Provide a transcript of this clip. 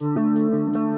Música